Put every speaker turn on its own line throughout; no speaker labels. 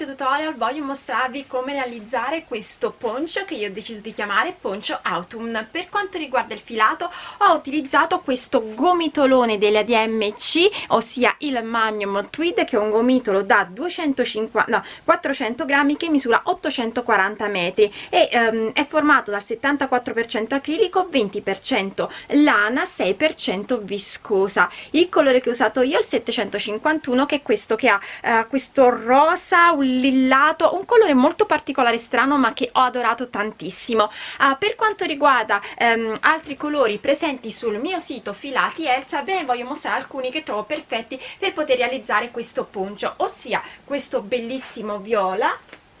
video tutorial voglio mostrarvi come realizzare questo poncio che io ho deciso di chiamare poncio autumn. Per quanto riguarda il filato ho utilizzato questo gomitolone della DMC ossia il Magnum Tweed che è un gomitolo da 250 no, 400 grammi che misura 840 metri e um, è formato dal 74% acrilico 20% lana 6% viscosa. Il colore che ho usato io è il 751 che è questo che ha uh, questo rosa un lillato un colore molto particolare strano ma che ho adorato tantissimo. Uh, per quanto riguarda um, altri colori presenti sul mio sito filati Elsa ve ne voglio mostrare alcuni che trovo perfetti per poter realizzare questo poncio ossia questo bellissimo viola.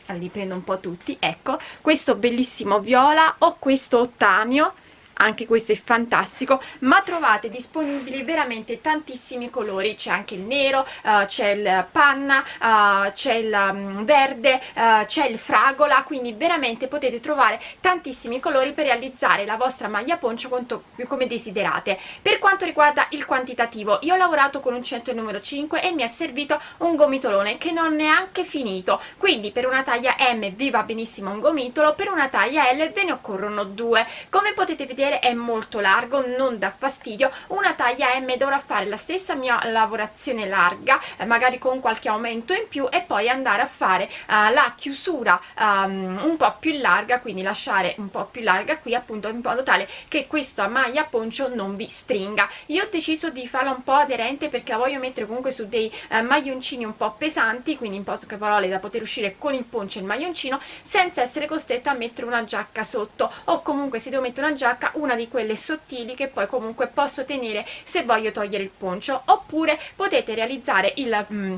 Li prendo un po' tutti ecco. Questo bellissimo viola o questo ottanio anche questo è fantastico ma trovate disponibili veramente tantissimi colori. C'è anche il nero uh, c'è il panna uh, c'è il um, verde uh, c'è il fragola quindi veramente potete trovare tantissimi colori per realizzare la vostra maglia poncio quanto, come desiderate. Per quanto riguarda il quantitativo io ho lavorato con un centro numero 5 e mi è servito un gomitolone che non è neanche finito. Quindi per una taglia M vi va benissimo un gomitolo per una taglia L ve ne occorrono due. Come potete vedere vedere è molto largo non dà fastidio. Una taglia M dovrà fare la stessa mia lavorazione larga eh, magari con qualche aumento in più e poi andare a fare uh, la chiusura um, un po' più larga quindi lasciare un po' più larga qui appunto in modo tale che questa maglia poncio non vi stringa. Io ho deciso di farla un po' aderente perché la voglio mettere comunque su dei uh, maglioncini un po' pesanti quindi in poche parole da poter uscire con il poncio e il maglioncino senza essere costretta a mettere una giacca sotto. O comunque se devo mettere una giacca una di quelle sottili che poi comunque posso tenere se voglio togliere il poncio. Oppure potete realizzare il mm,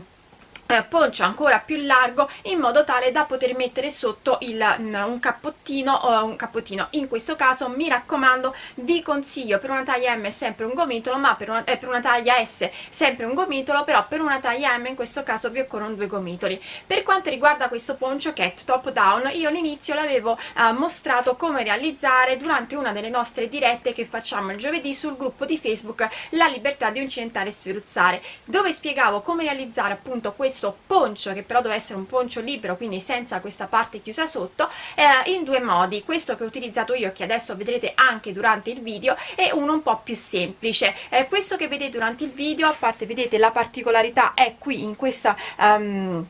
eh, poncio ancora più largo in modo tale da poter mettere sotto il, mm, un cappottino o un cappottino. In questo caso mi raccomando vi consiglio per una taglia M sempre un gomitolo ma per una, eh, per una taglia S sempre un gomitolo però per una taglia M in questo caso vi occorrono due gomitoli. Per quanto riguarda questo poncio che è top down io all'inizio l'avevo eh, mostrato come realizzare durante una delle nostre dirette che facciamo il giovedì sul gruppo di Facebook La Libertà di Incentare e Sferuzzare dove spiegavo come realizzare appunto questo questo poncio che però deve essere un poncio libero quindi senza questa parte chiusa sotto eh, in due modi. Questo che ho utilizzato io che adesso vedrete anche durante il video è uno un po' più semplice. Eh, questo che vedete durante il video a parte vedete la particolarità è qui in questa um,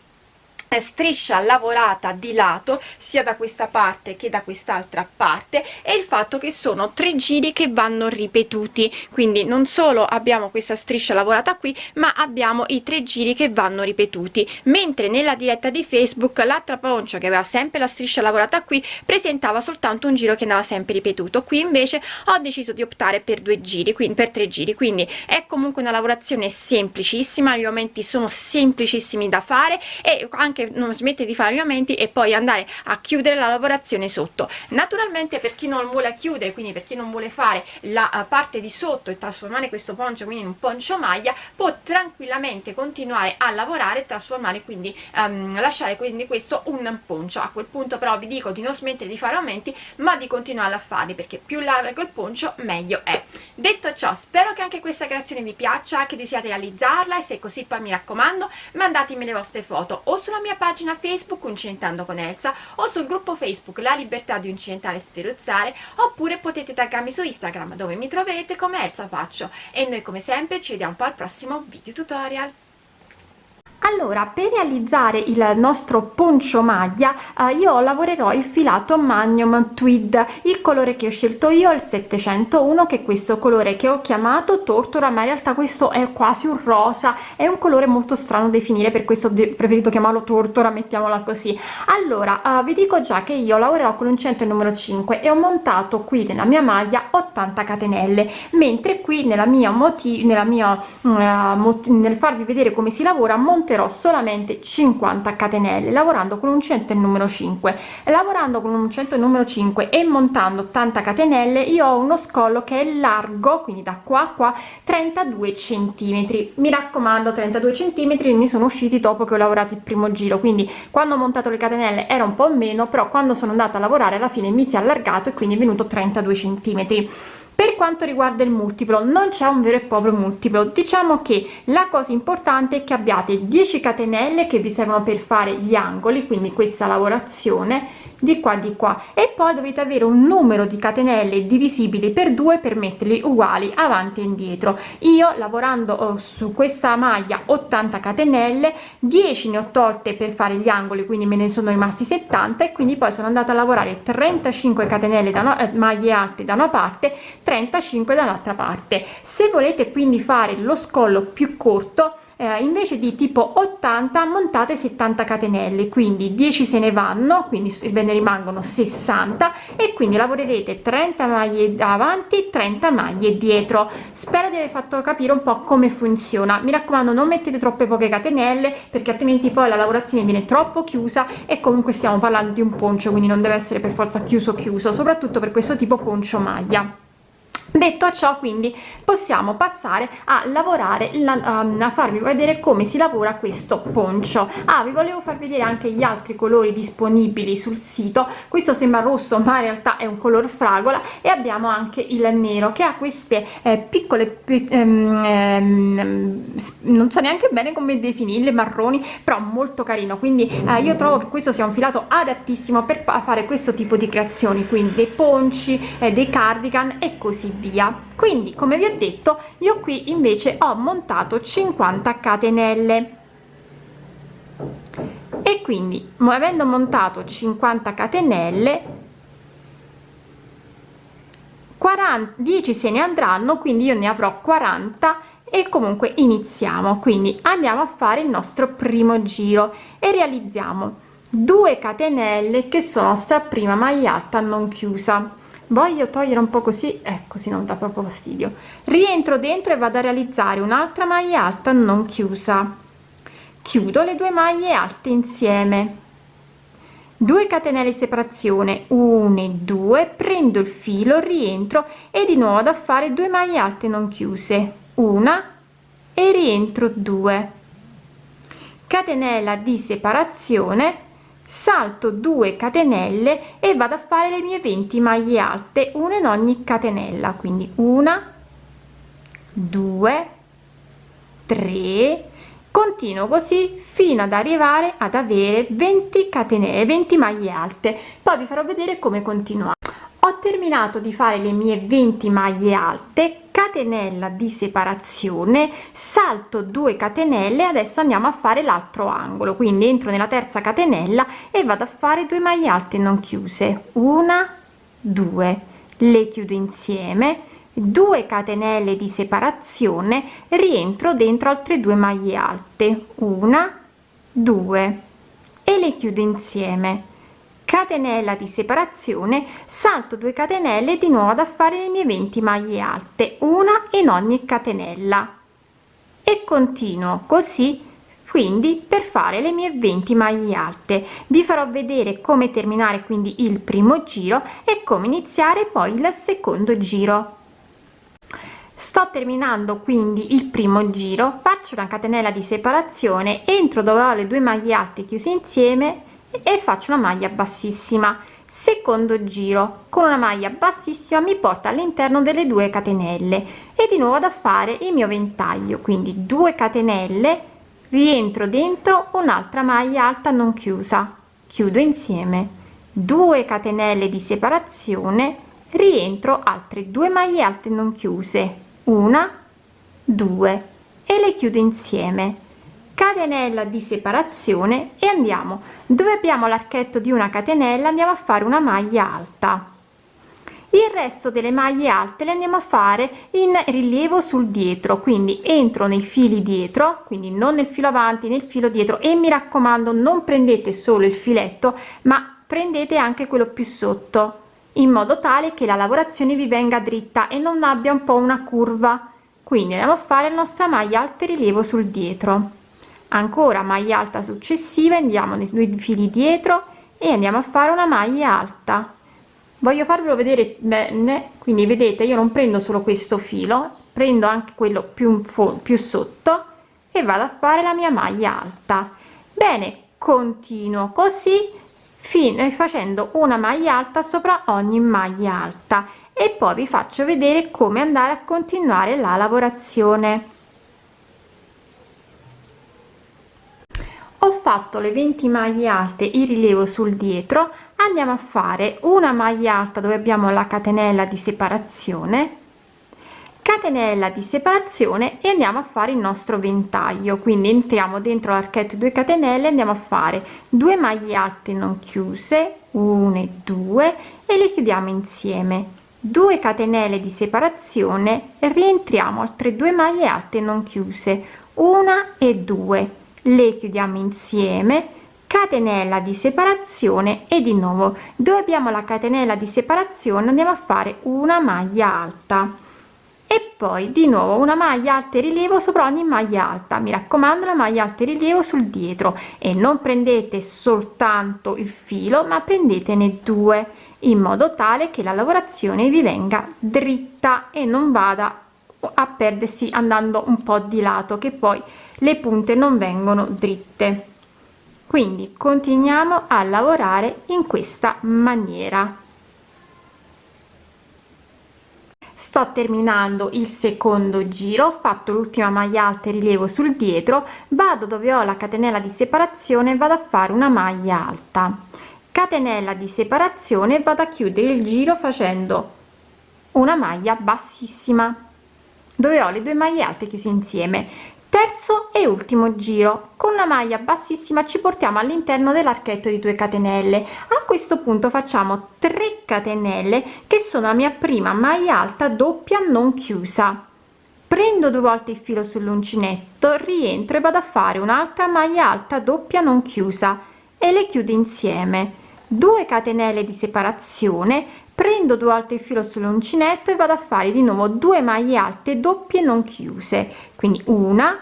striscia lavorata di lato sia da questa parte che da quest'altra parte e il fatto che sono tre giri che vanno ripetuti. Quindi non solo abbiamo questa striscia lavorata qui ma abbiamo i tre giri che vanno ripetuti. Mentre nella diretta di facebook l'altra pancia che aveva sempre la striscia lavorata qui presentava soltanto un giro che andava sempre ripetuto. Qui invece ho deciso di optare per due giri quindi per tre giri. Quindi è comunque una lavorazione semplicissima gli aumenti sono semplicissimi da fare e anche che non smette di fare gli aumenti e poi andare a chiudere la lavorazione sotto. Naturalmente per chi non vuole chiudere quindi per chi non vuole fare la uh, parte di sotto e trasformare questo poncio quindi in un poncio maglia può tranquillamente continuare a lavorare e trasformare quindi um, lasciare quindi questo un poncio. A quel punto però vi dico di non smettere di fare aumenti ma di continuare a farli perché più largo il poncio meglio è. Detto ciò spero che anche questa creazione vi piaccia che desiate realizzarla e se è così poi mi raccomando mandatemi le vostre foto o sulla mia mia pagina Facebook Uncintando con Elsa o sul gruppo Facebook La Libertà di Uncintare e Sferuzzare oppure potete taggarmi su Instagram dove mi troverete come Elsa Faccio. E noi come sempre ci vediamo al prossimo video tutorial allora per realizzare il nostro poncio maglia eh, io lavorerò il filato magnum tweed il colore che ho scelto io è il 701 che è questo colore che ho chiamato tortora ma in realtà questo è quasi un rosa. È un colore molto strano da definire per questo ho preferito chiamarlo tortora mettiamola così. Allora uh, vi dico già che io lavorerò con un centro numero 5 e ho montato qui nella mia maglia 80 catenelle mentre qui nella mia motivo nella mia uh, nel farvi vedere come si lavora monterò monterò solamente 50 catenelle lavorando con un centro numero 5 lavorando con un centro numero 5 e montando 80 catenelle io ho uno scollo che è largo quindi da qua a qua 32 centimetri. Mi raccomando 32 centimetri mi sono usciti dopo che ho lavorato il primo giro quindi quando ho montato le catenelle era un po meno però quando sono andata a lavorare alla fine mi si è allargato e quindi è venuto 32 centimetri per quanto riguarda il multiplo non c'è un vero e proprio multiplo. Diciamo che la cosa importante è che abbiate 10 catenelle che vi servono per fare gli angoli quindi questa lavorazione di qua di qua. E poi dovete avere un numero di catenelle divisibili per due per metterli uguali avanti e indietro. Io lavorando oh, su questa maglia 80 catenelle 10 ne ho tolte per fare gli angoli quindi me ne sono rimasti 70 e quindi poi sono andata a lavorare 35 catenelle da una, eh, maglie alte da una parte 35 dall'altra parte. Se volete quindi fare lo scollo più corto eh, invece di tipo 80 montate 70 catenelle quindi 10 se ne vanno quindi ve ne rimangono 60 e quindi lavorerete 30 maglie davanti 30 maglie dietro. Spero di aver fatto capire un po come funziona. Mi raccomando non mettete troppe poche catenelle perché altrimenti poi la lavorazione viene troppo chiusa e comunque stiamo parlando di un poncio quindi non deve essere per forza chiuso chiuso soprattutto per questo tipo poncio maglia detto ciò quindi possiamo passare a lavorare a farvi vedere come si lavora questo poncio. Ah vi volevo far vedere anche gli altri colori disponibili sul sito. Questo sembra rosso ma in realtà è un color fragola. E abbiamo anche il nero che ha queste eh, piccole ehm, ehm, non so neanche bene come definirle marroni però molto carino. Quindi eh, io trovo che questo sia un filato adattissimo per fare questo tipo di creazioni. Quindi dei ponci eh, dei cardigan e così via via. Quindi come vi ho detto io qui invece ho montato 50 catenelle. E quindi avendo montato 50 catenelle 40 10 se ne andranno quindi io ne avrò 40 e comunque iniziamo. Quindi andiamo a fare il nostro primo giro e realizziamo 2 catenelle che sono sta prima maglia alta non chiusa voglio togliere un po così eh, così non dà proprio fastidio. Rientro dentro e vado a realizzare un'altra maglia alta non chiusa. Chiudo le due maglie alte insieme. 2 catenelle di separazione 1 e 2 prendo il filo rientro e di nuovo da fare 2 maglie alte non chiuse. Una e rientro 2 catenella di separazione salto 2 catenelle e vado a fare le mie 20 maglie alte una in ogni catenella quindi una 2 3 continuo così fino ad arrivare ad avere 20 catenelle 20 maglie alte. Poi vi farò vedere come continuare. Ho terminato di fare le mie 20 maglie alte catenella di separazione salto 2 catenelle adesso andiamo a fare l'altro angolo. Quindi entro nella terza catenella e vado a fare 2 maglie alte non chiuse. Una due. Le chiudo insieme. 2 catenelle di separazione rientro dentro altre due maglie alte. Una due. E le chiudo insieme catenella di separazione salto 2 catenelle di nuovo da fare le mie 20 maglie alte una in ogni catenella. E continuo così quindi per fare le mie 20 maglie alte. Vi farò vedere come terminare quindi il primo giro e come iniziare poi il secondo giro. Sto terminando quindi il primo giro faccio una catenella di separazione entro dove ho le due maglie alte chiuse insieme e faccio una maglia bassissima. Secondo giro con una maglia bassissima mi porta all'interno delle due catenelle e di nuovo da fare il mio ventaglio. Quindi 2 catenelle rientro dentro un'altra maglia alta non chiusa. Chiudo insieme. 2 catenelle di separazione rientro altre due maglie alte non chiuse. Una due e le chiudo insieme catenella di separazione e andiamo. Dove abbiamo l'archetto di una catenella andiamo a fare una maglia alta. Il resto delle maglie alte le andiamo a fare in rilievo sul dietro quindi entro nei fili dietro quindi non nel filo avanti nel filo dietro. E mi raccomando non prendete solo il filetto ma prendete anche quello più sotto in modo tale che la lavorazione vi venga dritta e non abbia un po una curva. Quindi andiamo a fare la nostra maglia alta rilievo sul dietro ancora maglia alta successiva andiamo nei due fili dietro e andiamo a fare una maglia alta. Voglio farvelo vedere bene quindi vedete io non prendo solo questo filo prendo anche quello più più sotto e vado a fare la mia maglia alta. Bene continuo così fino facendo una maglia alta sopra ogni maglia alta. E poi vi faccio vedere come andare a continuare la lavorazione ho fatto le 20 maglie alte in rilievo sul dietro. Andiamo a fare una maglia alta dove abbiamo la catenella di separazione catenella di separazione e andiamo a fare il nostro ventaglio. Quindi entriamo dentro l'archetto 2 catenelle andiamo a fare due maglie alte non chiuse 1 e 2 e le chiudiamo insieme. 2 catenelle di separazione rientriamo altre due maglie alte non chiuse una e due le chiudiamo insieme. Catenella di separazione e di nuovo dove abbiamo la catenella di separazione andiamo a fare una maglia alta. E poi di nuovo una maglia alta e rilievo sopra ogni maglia alta. Mi raccomando la maglia alta e rilievo sul dietro. E non prendete soltanto il filo ma prendetene due in modo tale che la lavorazione vi venga dritta e non vada a perdersi andando un po di lato che poi le punte non vengono dritte. Quindi continuiamo a lavorare in questa maniera. Sto terminando il secondo giro ho fatto l'ultima maglia alta e rilievo sul dietro vado dove ho la catenella di separazione vado a fare una maglia alta. Catenella di separazione vado a chiudere il giro facendo una maglia bassissima dove ho le due maglie alte chiuse insieme. Terzo e ultimo giro. Con una maglia bassissima ci portiamo all'interno dell'archetto di 2 catenelle. A questo punto facciamo 3 catenelle che sono la mia prima maglia alta doppia non chiusa. Prendo due volte il filo sull'uncinetto rientro e vado a fare un'altra maglia alta doppia non chiusa e le chiudo insieme. 2 catenelle di separazione prendo due volte il filo sull'uncinetto e vado a fare di nuovo due maglie alte doppie non chiuse. Quindi una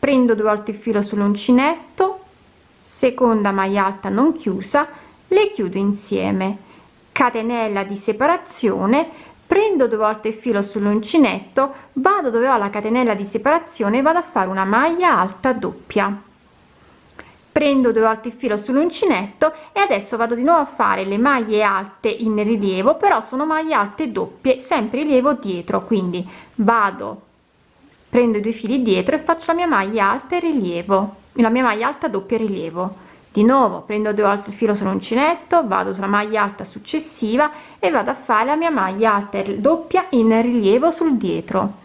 prendo due volte il filo sull'uncinetto seconda maglia alta non chiusa le chiudo insieme. Catenella di separazione prendo due volte il filo sull'uncinetto vado dove ho la catenella di separazione vado a fare una maglia alta doppia prendo due volte il filo sull'uncinetto e adesso vado di nuovo a fare le maglie alte in rilievo però sono maglie alte doppie sempre rilievo dietro quindi vado prendo i due fili dietro e faccio la mia maglia alta e rilievo la mia maglia alta doppia rilievo. Di nuovo prendo due volte il filo sull'uncinetto vado sulla maglia alta successiva e vado a fare la mia maglia alta doppia in rilievo sul dietro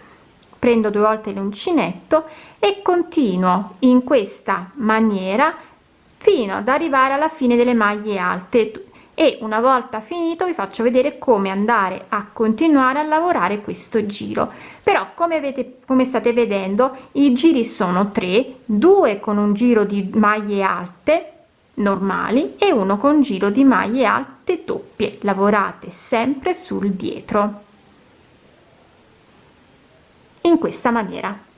prendo due volte l'uncinetto e continuo in questa maniera fino ad arrivare alla fine delle maglie alte. E una volta finito vi faccio vedere come andare a continuare a lavorare questo giro. Però come avete come state vedendo i giri sono tre. Due con un giro di maglie alte normali e uno con giro di maglie alte doppie. Lavorate sempre sul dietro in questa maniera.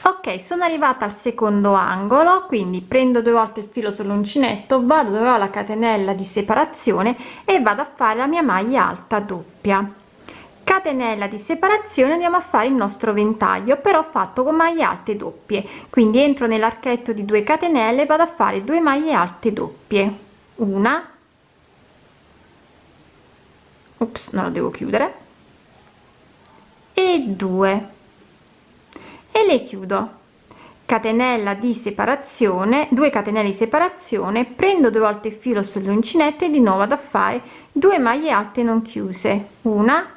Ok sono arrivata al secondo angolo quindi prendo due volte il filo sull'uncinetto vado dove ho la catenella di separazione e vado a fare la mia maglia alta doppia. Catenella di separazione andiamo a fare il nostro ventaglio però fatto con maglie alte doppie. Quindi entro nell'archetto di 2 catenelle vado a fare due maglie alte doppie. Una. Ops, non lo devo chiudere e due. E le chiudo. Catenella di separazione 2 catenelle di separazione prendo due volte il filo sull'uncinetto e di nuovo ad fare due maglie alte non chiuse. Una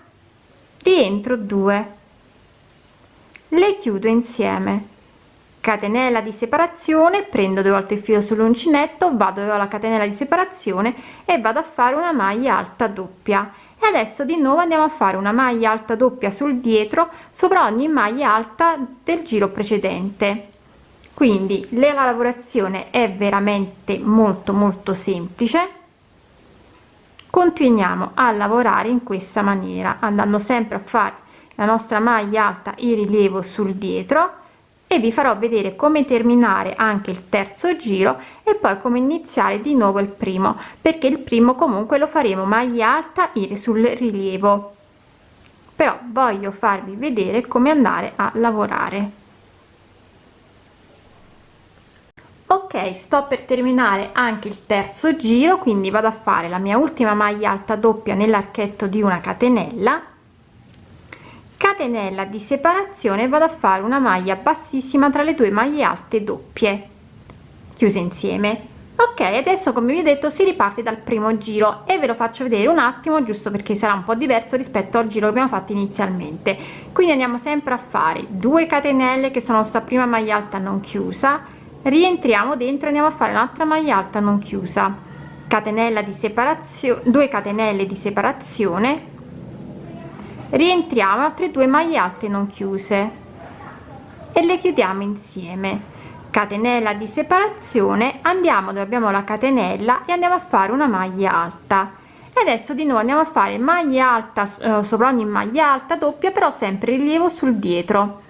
rientro 2 le chiudo insieme. Catenella di separazione prendo due volte il filo sull'uncinetto vado alla catenella di separazione e vado a fare una maglia alta doppia e adesso di nuovo andiamo a fare una maglia alta doppia sul dietro sopra ogni maglia alta del giro precedente. Quindi la lavorazione è veramente molto molto semplice. Continuiamo a lavorare in questa maniera andando sempre a fare la nostra maglia alta in rilievo sul dietro e vi farò vedere come terminare anche il terzo giro e poi come iniziare di nuovo il primo perché il primo comunque lo faremo maglia alta sul rilievo. Però voglio farvi vedere come andare a lavorare. Ok sto per terminare anche il terzo giro quindi vado a fare la mia ultima maglia alta doppia nell'archetto di una catenella catenella di separazione vado a fare una maglia bassissima tra le due maglie alte doppie chiuse insieme. Ok adesso come vi ho detto si riparte dal primo giro e ve lo faccio vedere un attimo giusto perché sarà un po diverso rispetto al giro che abbiamo fatto inizialmente. Quindi andiamo sempre a fare 2 catenelle che sono sta prima maglia alta non chiusa. Rientriamo dentro andiamo a fare un'altra maglia alta non chiusa. Catenella di separazione 2 catenelle di separazione rientriamo altre due maglie alte non chiuse. E le chiudiamo insieme. Catenella di separazione andiamo dove abbiamo la catenella e andiamo a fare una maglia alta. E adesso di nuovo andiamo a fare maglia alta eh, sopra ogni maglia alta doppia però sempre rilievo sul dietro.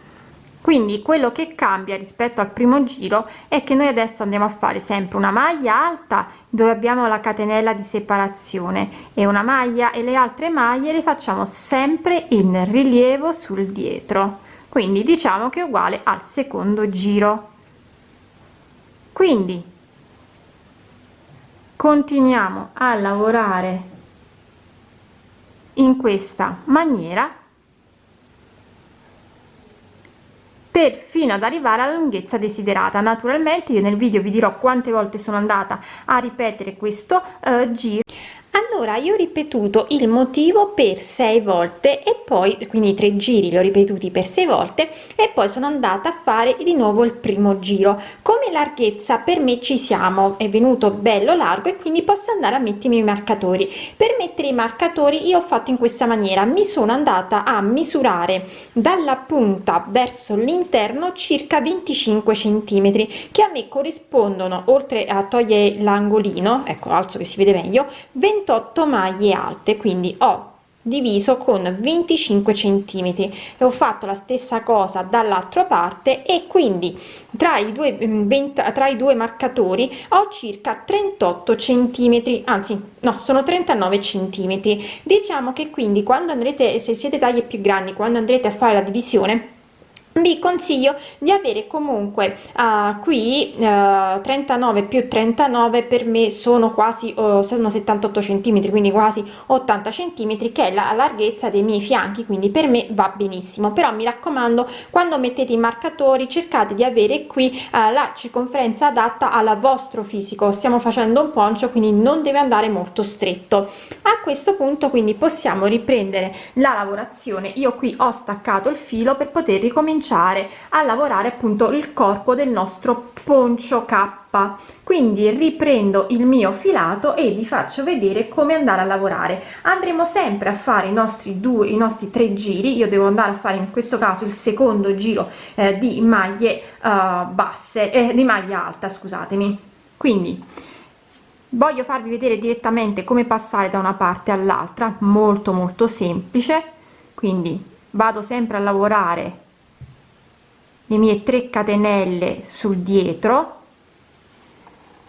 Quindi quello che cambia rispetto al primo giro è che noi adesso andiamo a fare sempre una maglia alta dove abbiamo la catenella di separazione e una maglia e le altre maglie le facciamo sempre in rilievo sul dietro. Quindi diciamo che è uguale al secondo giro. Quindi continuiamo a lavorare in questa maniera per fino ad arrivare alla lunghezza desiderata. Naturalmente io nel video vi dirò quante volte sono andata a ripetere questo eh, giro allora io ho ripetuto il motivo per sei volte e poi quindi tre giri li ho ripetuti per sei volte e poi sono andata a fare di nuovo il primo giro. Come larghezza per me ci siamo è venuto bello largo e quindi posso andare a mettermi i marcatori. Per mettere i marcatori io ho fatto in questa maniera mi sono andata a misurare dalla punta verso l'interno circa 25 centimetri che a me corrispondono oltre a togliere l'angolino ecco alzo che si vede meglio 20 28 maglie alte quindi ho diviso con 25 centimetri e ho fatto la stessa cosa dall'altra parte e quindi tra i due 20, mm, tra i due marcatori ho circa 38 centimetri anzi no sono 39 centimetri. Diciamo che quindi quando andrete se siete taglie più grandi quando andrete a fare la divisione vi consiglio di avere comunque uh, qui uh, 39 più 39 per me sono quasi uh, sono 78 centimetri quindi quasi 80 centimetri che è la larghezza dei miei fianchi quindi per me va benissimo. Però mi raccomando quando mettete i marcatori cercate di avere qui uh, la circonferenza adatta al vostro fisico. Stiamo facendo un poncio quindi non deve andare molto stretto. A questo punto quindi possiamo riprendere la lavorazione. Io qui ho staccato il filo per poter ricominciare cominciare a lavorare appunto il corpo del nostro poncio k. Quindi riprendo il mio filato e vi faccio vedere come andare a lavorare. Andremo sempre a fare i nostri due i nostri tre giri. Io devo andare a fare in questo caso il secondo giro eh, di maglie uh, basse eh, di maglia alta scusatemi. Quindi voglio farvi vedere direttamente come passare da una parte all'altra. Molto molto semplice. Quindi vado sempre a lavorare le mie 3 catenelle sul dietro.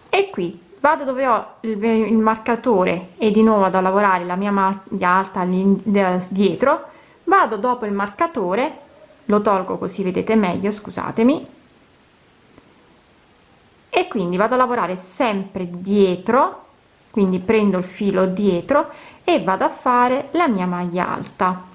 E qui vado dove ho il, il marcatore e di nuovo vado a lavorare la mia maglia alta dietro. Vado dopo il marcatore lo tolgo così vedete meglio scusatemi. E quindi vado a lavorare sempre dietro quindi prendo il filo dietro e vado a fare la mia maglia alta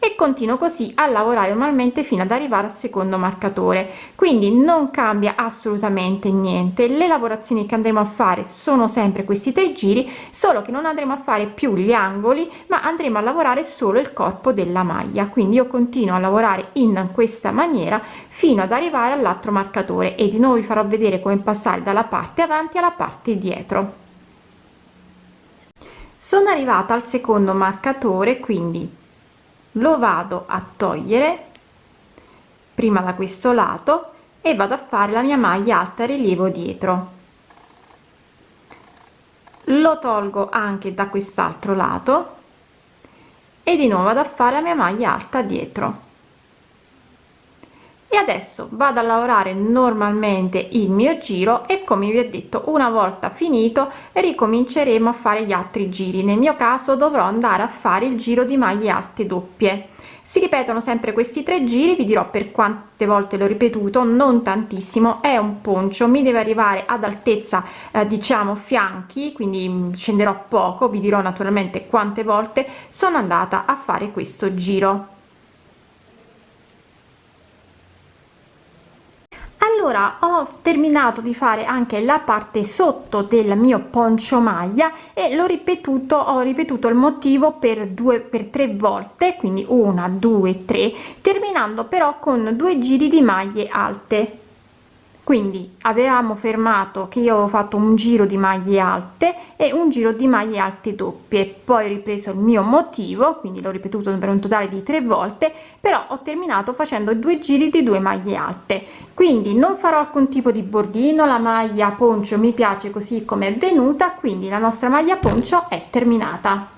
e continuo così a lavorare normalmente fino ad arrivare al secondo marcatore. Quindi non cambia assolutamente niente. Le lavorazioni che andremo a fare sono sempre questi tre giri solo che non andremo a fare più gli angoli ma andremo a lavorare solo il corpo della maglia. Quindi io continuo a lavorare in questa maniera fino ad arrivare all'altro marcatore. E di nuovo vi farò vedere come passare dalla parte avanti alla parte dietro. Sono arrivata al secondo marcatore quindi lo vado a togliere prima da questo lato e vado a fare la mia maglia alta rilievo dietro. Lo tolgo anche da quest'altro lato e di nuovo vado a fare la mia maglia alta dietro e adesso vado a lavorare normalmente il mio giro e come vi ho detto una volta finito ricominceremo a fare gli altri giri. Nel mio caso dovrò andare a fare il giro di maglie alte doppie. Si ripetono sempre questi tre giri vi dirò per quante volte l'ho ripetuto non tantissimo è un poncio mi deve arrivare ad altezza eh, diciamo fianchi quindi mm, scenderò poco vi dirò naturalmente quante volte sono andata a fare questo giro allora ho terminato di fare anche la parte sotto del mio poncio maglia e l'ho ripetuto ho ripetuto il motivo per due per tre volte quindi una due tre terminando però con due giri di maglie alte quindi avevamo fermato che io ho fatto un giro di maglie alte e un giro di maglie alte doppie. Poi ho ripreso il mio motivo quindi l'ho ripetuto per un totale di tre volte però ho terminato facendo due giri di due maglie alte. Quindi non farò alcun tipo di bordino la maglia poncio mi piace così come è venuta quindi la nostra maglia poncio è terminata